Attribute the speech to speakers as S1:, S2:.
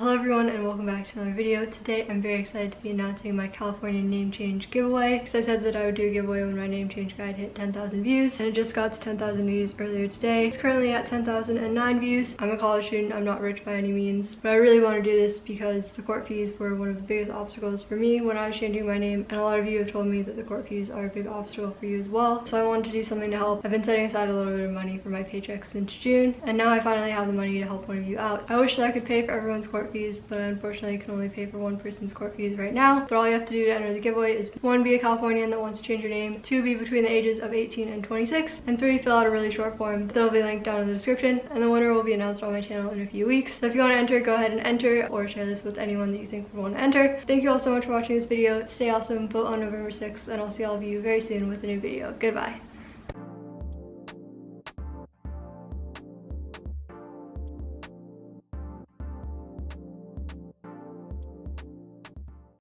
S1: Hello everyone and welcome back to another video. Today I'm very excited to be announcing my California name change giveaway because I said that I would do a giveaway when my name change guide hit 10,000 views and it just got to 10,000 views earlier today. It's currently at 10,009 views. I'm a college student, I'm not rich by any means, but I really want to do this because the court fees were one of the biggest obstacles for me when I was changing my name and a lot of you have told me that the court fees are a big obstacle for you as well. So I wanted to do something to help. I've been setting aside a little bit of money for my paycheck since June and now I finally have the money to help one of you out. I wish that I could pay for everyone's court fees, but unfortunately I can only pay for one person's court fees right now. But all you have to do to enter the giveaway is one, be a Californian that wants to change your name, two, be between the ages of 18 and 26, and three, fill out a really short form that'll be linked down in the description. And the winner will be announced on my channel in a few weeks. So if you want to enter, go ahead and enter or share this with anyone that you think would want to enter. Thank you all so much for watching this video. Stay awesome, vote on November 6th, and I'll see all of you very soon with a new video. Goodbye.